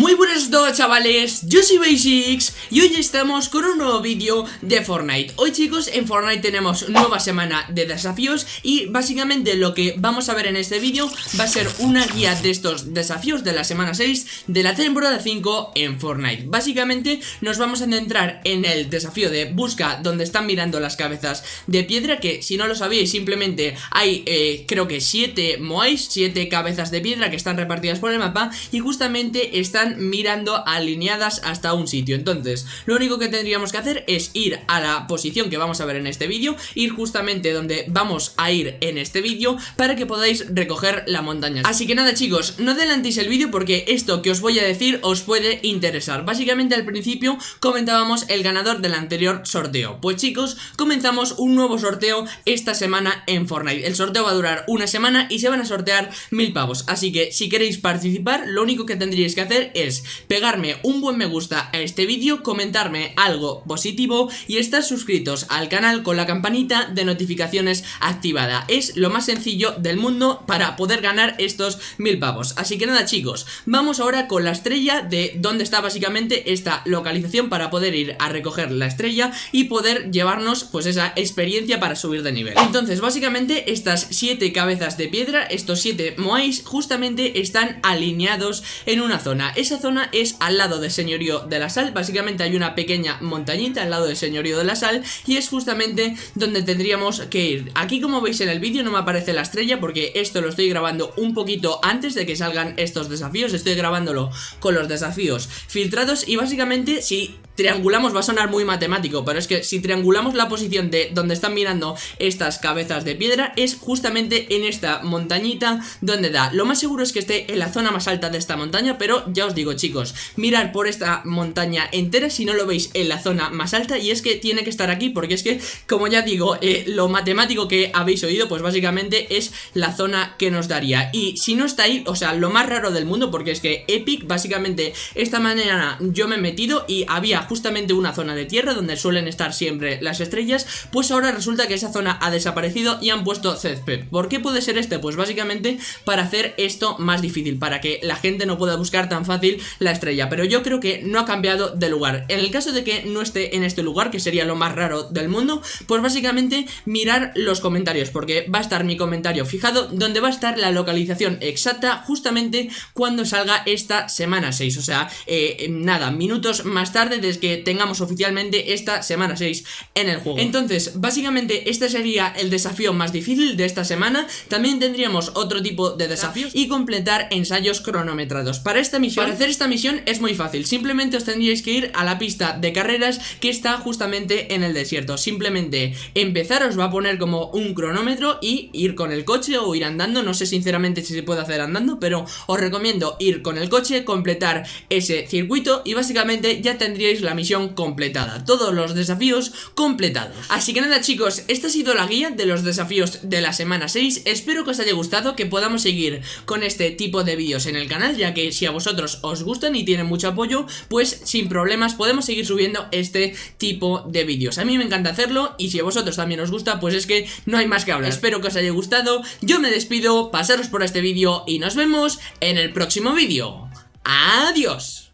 Muy buenas a todos chavales, yo soy Basics y hoy estamos con un nuevo vídeo de Fortnite. Hoy chicos en Fortnite tenemos nueva semana de desafíos y básicamente lo que vamos a ver en este vídeo va a ser una guía de estos desafíos de la semana 6 de la temporada 5 en Fortnite. Básicamente nos vamos a centrar en el desafío de busca donde están mirando las cabezas de piedra que si no lo sabíais simplemente hay eh, creo que 7 moais, 7 cabezas de piedra que están repartidas por el mapa y justamente están mirando alineadas hasta un sitio. Entonces, lo único que tendríamos que hacer es ir a la posición que vamos a ver en este vídeo Ir justamente donde vamos a ir en este vídeo Para que podáis recoger la montaña. Así que nada chicos, no adelantéis el vídeo porque esto que os voy a decir os puede interesar. Básicamente al principio comentábamos el ganador del anterior sorteo. Pues chicos, comenzamos un nuevo sorteo esta semana en Fortnite. El sorteo va a durar una semana y se van a sortear mil pavos. Así que si queréis participar, lo único que tendríais que hacer es pegarme un buen me gusta a este vídeo, comentarme algo positivo y estar suscritos al canal con la campanita de notificaciones activada. Es lo más sencillo del mundo para poder ganar estos mil pavos. Así que nada chicos, vamos ahora con la estrella de dónde está básicamente esta localización para poder ir a recoger la estrella y poder llevarnos pues esa experiencia para subir de nivel. Entonces básicamente estas siete cabezas de piedra, estos siete moais justamente están alineados en una zona. Esa zona es al lado del señorío de la sal. Básicamente hay una pequeña montañita al lado del señorío de la sal Y es justamente donde tendríamos que ir. Aquí como veis en el vídeo no me aparece la estrella Porque esto lo estoy grabando un poquito antes de que salgan estos desafíos. Estoy grabándolo con los desafíos filtrados Y básicamente si triangulamos, va a sonar muy matemático, pero es que si triangulamos la posición de donde están mirando estas cabezas de piedra, es justamente en esta montañita donde da. Lo más seguro es que esté en la zona más alta de esta montaña, pero ya os digo chicos, mirar por esta montaña entera si no lo veis en la zona más alta, y es que tiene que estar aquí, porque es que, como ya digo, eh, lo matemático que habéis oído, pues básicamente es la zona que nos daría. Y si no está ahí, o sea, lo más raro del mundo, porque es que Epic, básicamente, esta mañana yo me he metido y había justamente una zona de tierra donde suelen estar siempre las estrellas, pues ahora resulta que esa zona ha desaparecido y han puesto césped. ¿Por qué puede ser este? Pues básicamente para hacer esto más difícil, para que la gente no pueda buscar tan fácil la estrella, pero yo creo que no ha cambiado de lugar. En el caso de que no esté en este lugar, que sería lo más raro del mundo, pues básicamente mirar los comentarios, porque va a estar mi comentario fijado donde va a estar la localización exacta justamente cuando salga esta semana 6, o sea, eh, nada, minutos más tarde que tengamos oficialmente esta semana 6 en el juego. Entonces, básicamente este sería el desafío más difícil de esta semana. También tendríamos otro tipo de desafíos y completar ensayos cronometrados. Para esta misión, para hacer esta misión es muy fácil. Simplemente os tendríais que ir a la pista de carreras que está justamente en el desierto. Simplemente empezar os va a poner como un cronómetro y ir con el coche o ir andando. No sé sinceramente si se puede hacer andando, pero os recomiendo ir con el coche, completar ese circuito y básicamente ya tendríais la misión completada, todos los desafíos completados. Así que nada chicos, esta ha sido la guía de los desafíos de la semana 6, espero que os haya gustado, que podamos seguir con este tipo de vídeos en el canal, ya que si a vosotros os gustan y tienen mucho apoyo, pues sin problemas podemos seguir subiendo este tipo de vídeos. A mí me encanta hacerlo y si a vosotros también os gusta, pues es que no hay más que hablar. Espero que os haya gustado, yo me despido, pasaros por este vídeo y nos vemos en el próximo vídeo. ¡Adiós!